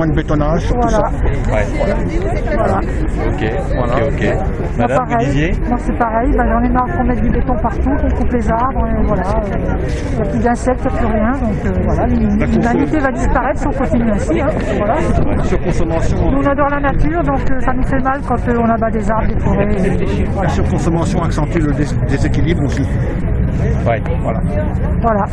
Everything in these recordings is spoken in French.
moins de bétonnage sur tout Voilà. ça. Ouais. Voilà. Ok, ok, ok. Madame, vous pareil. disiez Moi, c'est pareil. Ben, J'en ai marre qu'on mette du béton partout, qu'on coupe les arbres. Et voilà. euh, Il n'y a plus d'insectes, il n'y a plus rien. Donc euh, voilà, l'humanité va disparaître si on continue ainsi. hein. Voilà. Surconsommation, Nous, on adore la nature, donc euh, ça nous fait mal quand euh, on abat des arbres, des forêts. et- la surconsommation accentue le dés- déséquilibre aussi. Ouais. Voilà. Voilà.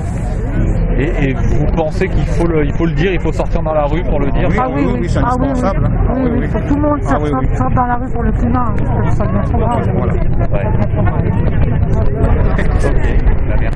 Et, et vous pensez qu'il faut le, il faut le dire, il faut sortir dans la rue pour le dire? Oui, Ah oui, oui, oui, c'est Ah oui, oui. indispensable, hein. Oui, oui, Oui, faut oui. que tout le monde Ah sorte dans la rue pour le climat, hein, ça devient trop grave. Voilà. Ouais. Ok, très bien.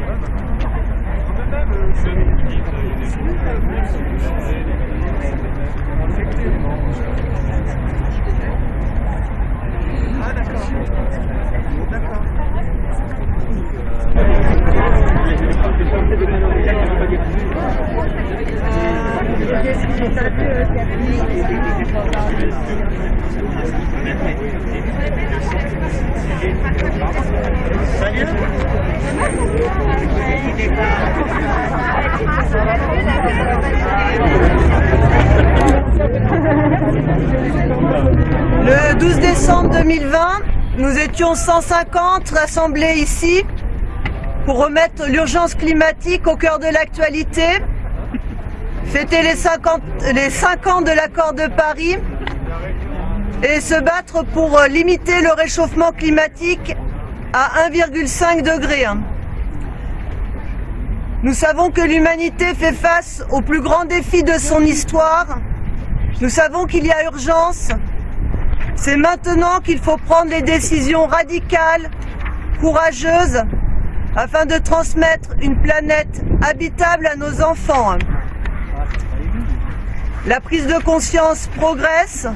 Le 12 décembre 2020, nous étions 150 rassemblés ici pour remettre l'urgence climatique au cœur de l'actualité, fêter les 50, les 5 ans de l'accord de Paris et se battre pour limiter le réchauffement climatique à 1,5 degré. Nous savons que l'humanité fait face au plus grand défi de son histoire. Nous savons qu'il y a urgence. C'est maintenant qu'il faut prendre les décisions radicales, courageuses, afin de transmettre une planète habitable à nos enfants. La prise de conscience progresse,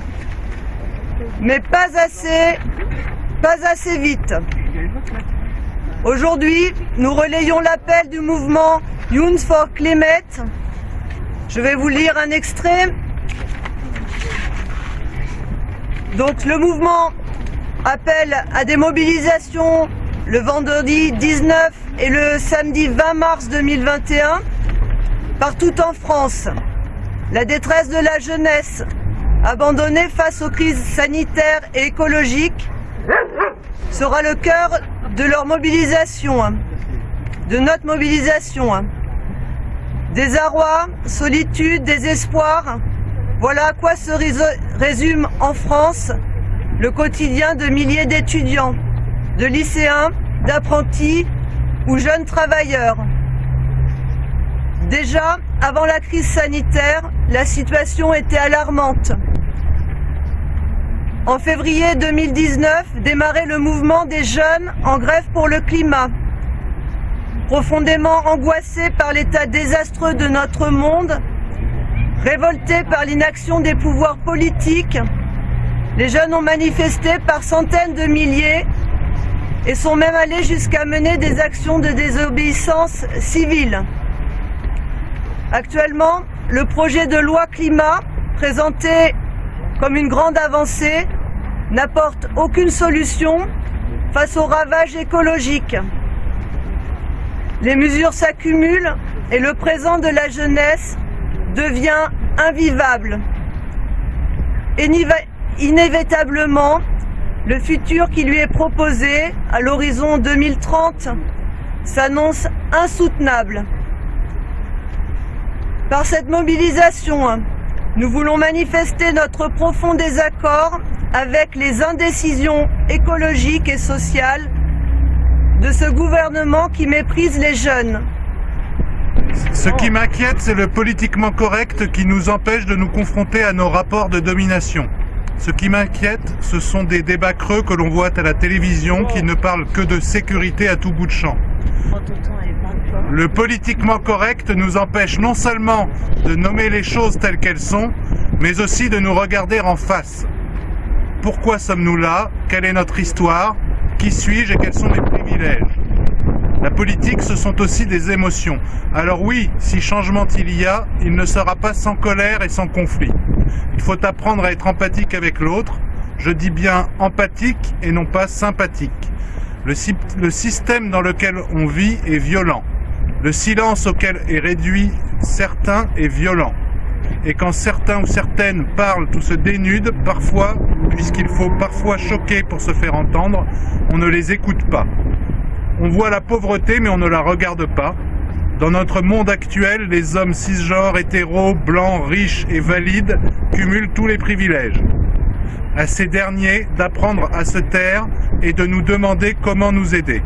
mais pas assez, pas assez vite. Aujourd'hui, nous relayons l'appel du mouvement Youth for Climate. Je vais vous lire un extrait. Donc le mouvement appelle à des mobilisations le vendredi 19 et le samedi 20 mars 2021 partout en France. La détresse de la jeunesse abandonnée face aux crises sanitaires et écologiques sera le cœur de leur mobilisation, de notre mobilisation. Désarroi, solitude, désespoir, voilà à quoi se résume en France le quotidien de milliers d'étudiants, de lycéens, d'apprentis ou jeunes travailleurs. Déjà, avant la crise sanitaire, la situation était alarmante. En février 2019, démarrait le mouvement des jeunes en grève pour le climat. Profondément angoissés par l'état désastreux de notre monde, révoltés par l'inaction des pouvoirs politiques, les jeunes ont manifesté par centaines de milliers et sont même allés jusqu'à mener des actions de désobéissance civile. Actuellement, le projet de loi climat, présenté comme une grande avancée, n'apporte aucune solution face aux ravages écologiques. Les mesures s'accumulent et le présent de la jeunesse devient invivable. Inévitablement, le futur qui lui est proposé à l'horizon 2030 s'annonce insoutenable. Par cette mobilisation, nous voulons manifester notre profond désaccord avec les indécisions écologiques et sociales de ce gouvernement qui méprise les jeunes. Ce qui m'inquiète, c'est le politiquement correct qui nous empêche de nous confronter à nos rapports de domination. Ce qui m'inquiète, ce sont des débats creux que l'on voit à la télévision qui ne parlent que de sécurité à tout bout de champ. Le politiquement correct nous empêche non seulement de nommer les choses telles qu'elles sont, mais aussi de nous regarder en face. Pourquoi sommes-nous là? Quelle est notre histoire? Qui suis-je et quels sont mes privilèges? La politique, ce sont aussi des émotions. Alors oui, si changement il y a, il ne sera pas sans colère et sans conflit. Il faut apprendre à être empathique avec l'autre. Je dis bien empathique et non pas sympathique. Le, sy- le système dans lequel on vit est violent. Le silence auquel est réduit certains est violent. Et quand certains ou certaines parlent ou se dénudent, parfois, puisqu'il faut parfois choquer pour se faire entendre, on ne les écoute pas. On voit la pauvreté mais on ne la regarde pas. Dans notre monde actuel, les hommes cisgenres, hétéros, blancs, riches et valides cumulent tous les privilèges. À ces derniers d'apprendre à se taire et de nous demander comment nous aider.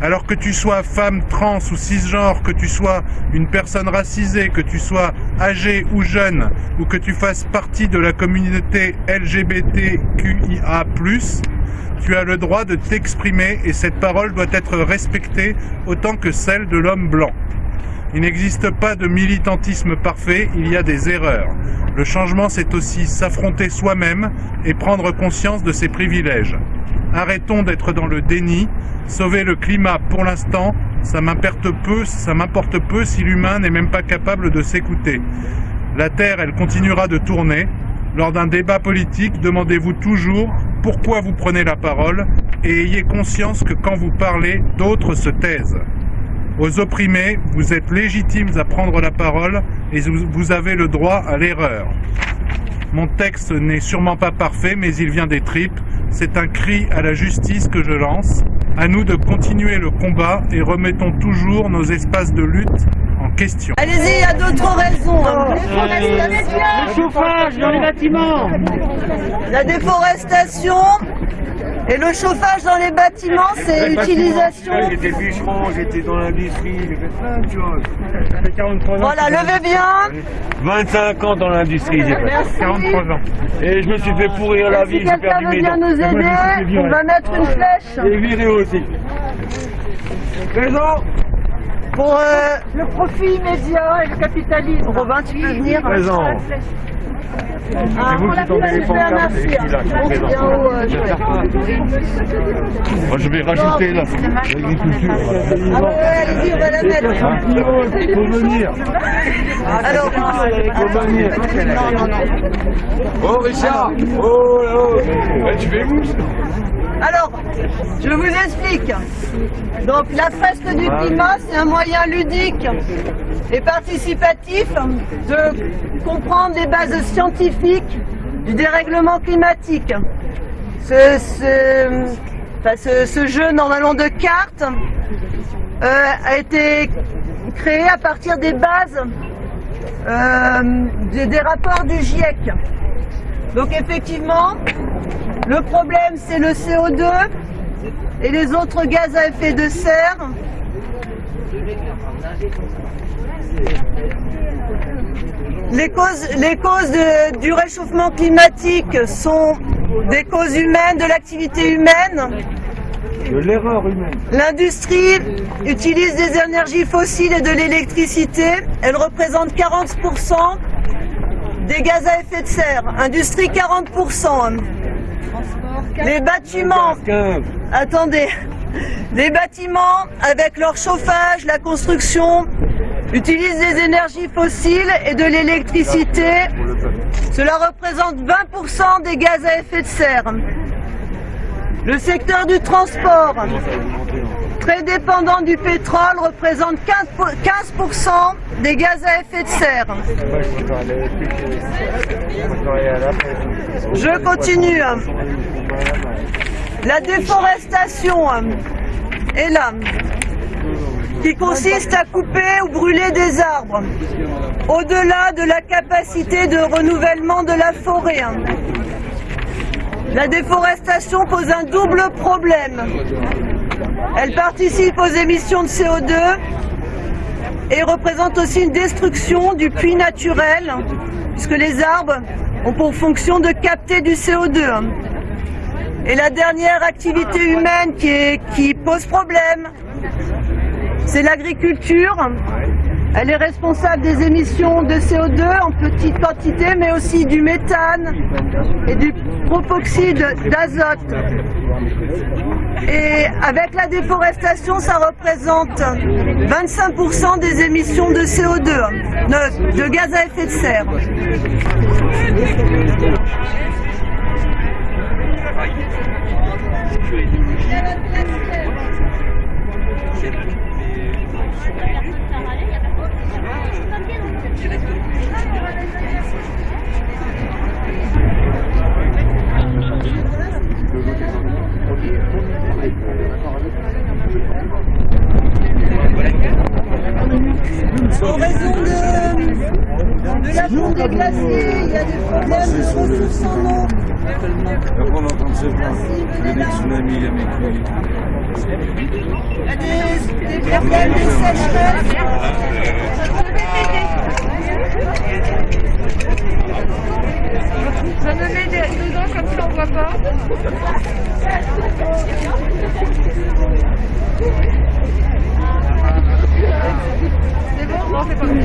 Alors que tu sois femme trans ou cisgenre, que tu sois une personne racisée, que tu sois âgé ou jeune, ou que tu fasses partie de la communauté LGBTQIA+, tu as le droit de t'exprimer et cette parole doit être respectée autant que celle de l'homme blanc. Il n'existe pas de militantisme parfait, il y a des erreurs. Le changement, c'est aussi s'affronter soi-même et prendre conscience de ses privilèges. Arrêtons d'être dans le déni. Sauver le climat, pour l'instant, ça m'importe peu, ça m'importe peu si l'humain n'est même pas capable de s'écouter. La Terre, elle continuera de tourner. Lors d'un débat politique, demandez-vous toujours pourquoi vous prenez la parole et ayez conscience que quand vous parlez, d'autres se taisent. Aux opprimés, vous êtes légitimes à prendre la parole et vous avez le droit à l'erreur. Mon texte n'est sûrement pas parfait, mais il vient des tripes. C'est un cri à la justice que je lance. À nous de continuer le combat et remettons toujours nos espaces de lutte en question. Allez-y, il y a d'autres raisons. hein. Le chauffage dans les bâtiments La déforestation et le chauffage dans les bâtiments, c'est utilisation. J'étais bûcheron, j'étais dans l'industrie, j'ai fait plein de choses. Ça fait 43 ans. Voilà, levez bien. 25 ans dans l'industrie, j'ai fait. Merci. 43 ans. Et je me suis fait pourrir la vie, Si j'ai quelqu'un perdu veut mes dents. nous aider, virer. on va mettre une flèche Et viré aussi. Présent pour... euh, Le profit immédiat et le capitalisme. Robin, tu peux venir Présent. Vous qui tombez. Moi, je vais rajouter là. l'agriculture. Ah ouais, allez-y, on va la mettre. Faut venir. Alors, Faut venir. Oh Richard Oh oh Eh, Tu fais où alors, je vous explique. Donc, la fresque du climat, c'est un moyen ludique et participatif de comprendre les bases scientifiques du dérèglement climatique. Ce, ce- enfin, ce- ce jeu, normalement, de cartes euh, a été créé à partir des bases euh, des, des rapports du GIEC. Donc effectivement, le problème c'est le CO2 et les autres gaz à effet de serre. Les causes, les causes de- du réchauffement climatique sont des causes humaines, de l'activité humaine. De l'erreur humaine. L'industrie utilise des énergies fossiles et de l'électricité. Elle représente 40% des gaz à effet de serre. Industrie 40%. Les bâtiments, 15. attendez, les bâtiments avec leur chauffage, la construction, utilisent des énergies fossiles et de l'électricité. Cela représente 20% des gaz à effet de serre. Le secteur du transport, très du pétrole, représente 15 pour- 15% des gaz à effet de serre. Je continue. La déforestation est là, qui consiste à couper ou brûler des arbres, au-delà de la capacité de renouvellement de la forêt. La déforestation pose un double problème. Elle participe aux émissions de CO2 et représente aussi une destruction du puits naturel, puisque les arbres ont pour fonction de capter du CO2. Et la dernière activité humaine qui, pose problème, c'est l'agriculture. Elle est responsable des émissions de CO2 en petite quantité, mais aussi du méthane et du propoxyde d'azote. Et avec la déforestation, ça représente 25% des émissions de CO2, de, de gaz à effet de serre. De eau. Après, on est en train de se plaindre. Il y a des tsunamis, il y a des y a des, des problèmes de sécheresse. Je me mets dedans comme ça on voit pas. C'est bon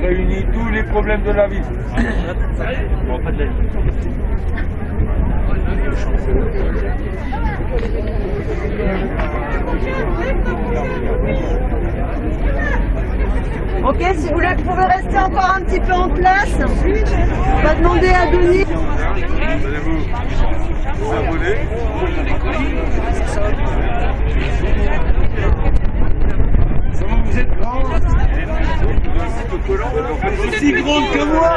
réunit tous les problèmes de la vie. Ok, si vous voulez, vous pouvez rester encore un petit peu en place. On va demander à Denis. Allez-vous vous abonner Comment vous êtes grand Aussi grande que moi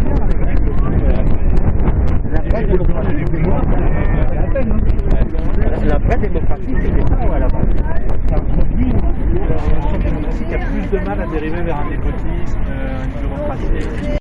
La vraie démocratie, c'était ça à la base. il y a plus de mal à dériver vers un népotisme, euh, une bureaucratie.